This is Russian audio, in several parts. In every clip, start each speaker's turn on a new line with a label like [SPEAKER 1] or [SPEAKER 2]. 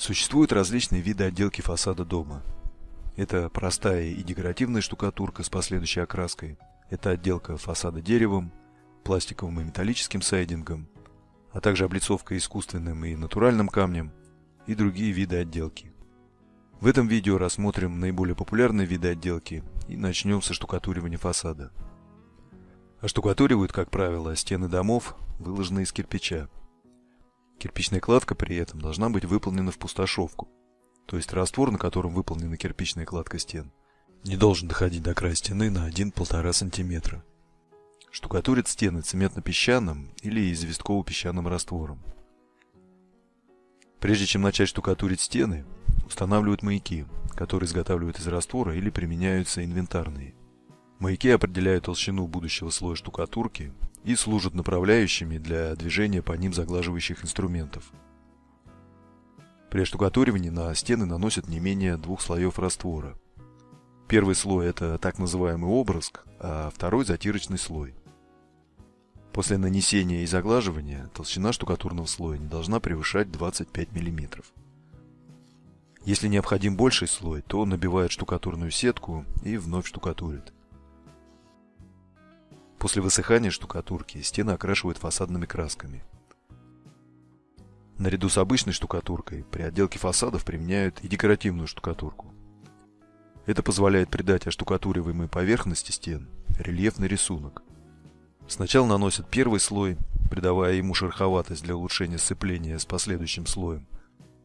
[SPEAKER 1] Существуют различные виды отделки фасада дома. Это простая и декоративная штукатурка с последующей окраской. Это отделка фасада деревом, пластиковым и металлическим сайдингом, а также облицовка искусственным и натуральным камнем и другие виды отделки. В этом видео рассмотрим наиболее популярные виды отделки и начнем со штукатуривания фасада. Оштукатуривают, как правило, стены домов, выложенные из кирпича. Кирпичная кладка при этом должна быть выполнена в пустошовку, то есть раствор, на котором выполнена кирпичная кладка стен, не должен доходить до края стены на 1-1,5 см. Штукатурят стены цементно-песчаным или известково-песчаным раствором. Прежде чем начать штукатурить стены, устанавливают маяки, которые изготавливают из раствора или применяются инвентарные. Маяки определяют толщину будущего слоя штукатурки и служат направляющими для движения по ним заглаживающих инструментов. При штукатуривании на стены наносят не менее двух слоев раствора. Первый слой – это так называемый обрызг, а второй – затирочный слой. После нанесения и заглаживания толщина штукатурного слоя не должна превышать 25 мм. Если необходим больший слой, то набивают штукатурную сетку и вновь штукатурят. После высыхания штукатурки стены окрашивают фасадными красками. Наряду с обычной штукатуркой при отделке фасадов применяют и декоративную штукатурку. Это позволяет придать оштукатуриваемой поверхности стен рельефный рисунок. Сначала наносят первый слой, придавая ему шероховатость для улучшения сцепления с последующим слоем,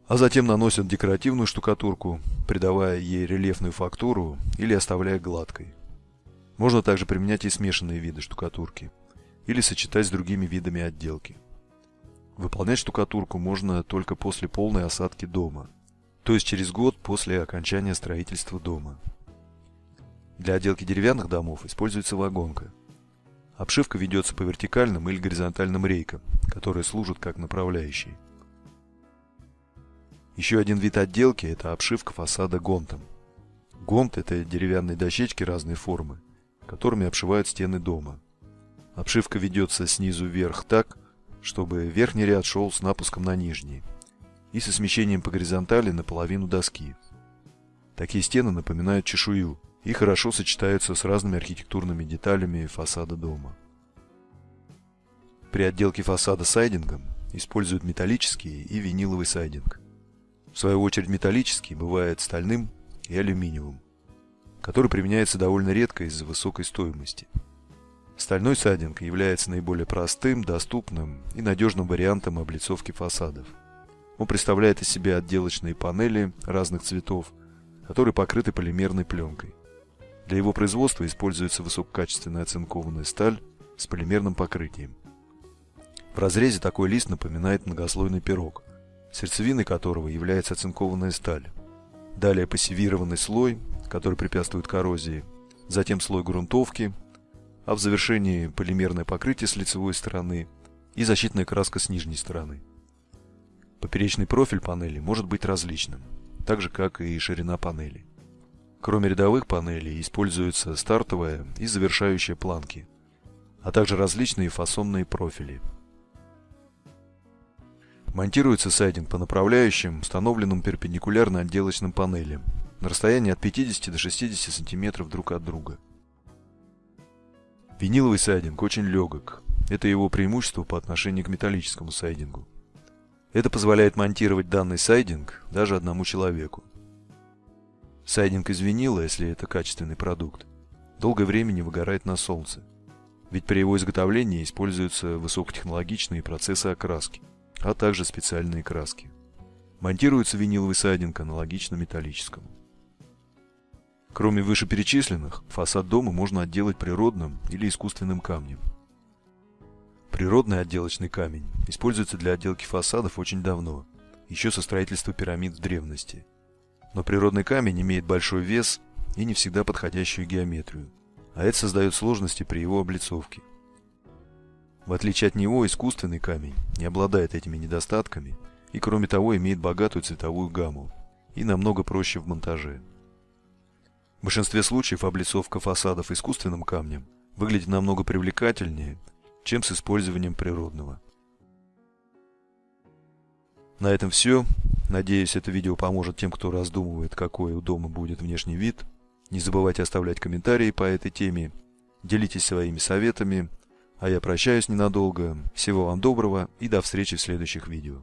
[SPEAKER 1] а затем наносят декоративную штукатурку, придавая ей рельефную фактуру или оставляя гладкой. Можно также применять и смешанные виды штукатурки или сочетать с другими видами отделки. Выполнять штукатурку можно только после полной осадки дома, то есть через год после окончания строительства дома. Для отделки деревянных домов используется вагонка. Обшивка ведется по вертикальным или горизонтальным рейкам, которые служат как направляющие. Еще один вид отделки – это обшивка фасада гонтом. Гонт – это деревянные дощечки разной формы, которыми обшивают стены дома. Обшивка ведется снизу вверх так, чтобы верхний ряд шел с напуском на нижний и со смещением по горизонтали на половину доски. Такие стены напоминают чешую и хорошо сочетаются с разными архитектурными деталями фасада дома. При отделке фасада сайдингом используют металлический и виниловый сайдинг. В свою очередь металлический бывает стальным и алюминиевым который применяется довольно редко из-за высокой стоимости. Стальной сайдинг является наиболее простым, доступным и надежным вариантом облицовки фасадов. Он представляет из себя отделочные панели разных цветов, которые покрыты полимерной пленкой. Для его производства используется высококачественная оцинкованная сталь с полимерным покрытием. В разрезе такой лист напоминает многослойный пирог, сердцевиной которого является оцинкованная сталь. Далее пассивированный слой, который препятствует коррозии, затем слой грунтовки, а в завершении полимерное покрытие с лицевой стороны и защитная краска с нижней стороны. Поперечный профиль панели может быть различным, так же как и ширина панели. Кроме рядовых панелей используются стартовая и завершающая планки, а также различные фасонные профили. Монтируется сайдинг по направляющим, установленным перпендикулярно отделочным панелям, на расстоянии от 50 до 60 сантиметров друг от друга. Виниловый сайдинг очень легок. Это его преимущество по отношению к металлическому сайдингу. Это позволяет монтировать данный сайдинг даже одному человеку. Сайдинг из винила, если это качественный продукт, долгое время не выгорает на солнце. Ведь при его изготовлении используются высокотехнологичные процессы окраски, а также специальные краски. Монтируется виниловый сайдинг аналогично металлическому. Кроме вышеперечисленных, фасад дома можно отделать природным или искусственным камнем. Природный отделочный камень используется для отделки фасадов очень давно, еще со строительства пирамид в древности. Но природный камень имеет большой вес и не всегда подходящую геометрию, а это создает сложности при его облицовке. В отличие от него, искусственный камень не обладает этими недостатками и кроме того имеет богатую цветовую гамму и намного проще в монтаже. В большинстве случаев облицовка фасадов искусственным камнем выглядит намного привлекательнее, чем с использованием природного. На этом все. Надеюсь, это видео поможет тем, кто раздумывает, какой у дома будет внешний вид. Не забывайте оставлять комментарии по этой теме. Делитесь своими советами. А я прощаюсь ненадолго. Всего вам доброго и до встречи в следующих видео.